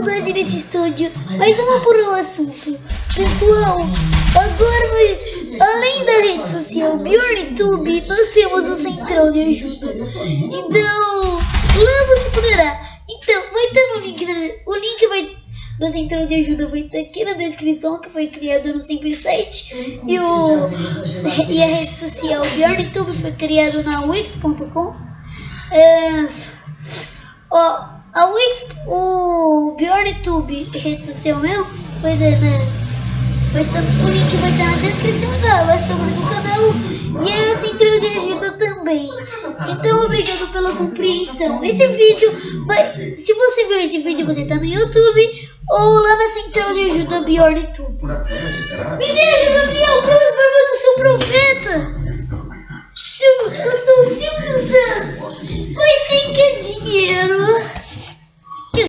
saudade desse estúdio. Mas vamos por um assunto. Pessoal, agora além da rede social BjornTube, nós temos o Central de Ajuda. Então, lá você poderá. Então, vai estar no link, o link vai da Central de Ajuda vai estar aqui na descrição, que foi criado no Simples Site. E, o, e a rede social BjornTube foi criado na Wix.com. É, ó, a Wix, o BjornTube, rede social meu, vai ter, né? Vai estar, o link vai estar na descrição da vai sobre o canal e a Central de Ajuda também. Então, obrigado pela compreensão. Esse vídeo vai. Se você viu esse vídeo, você está no YouTube ou lá na Central de Ajuda BjornTube. Me dê ajuda, Biel, para eu sou profeta! Se,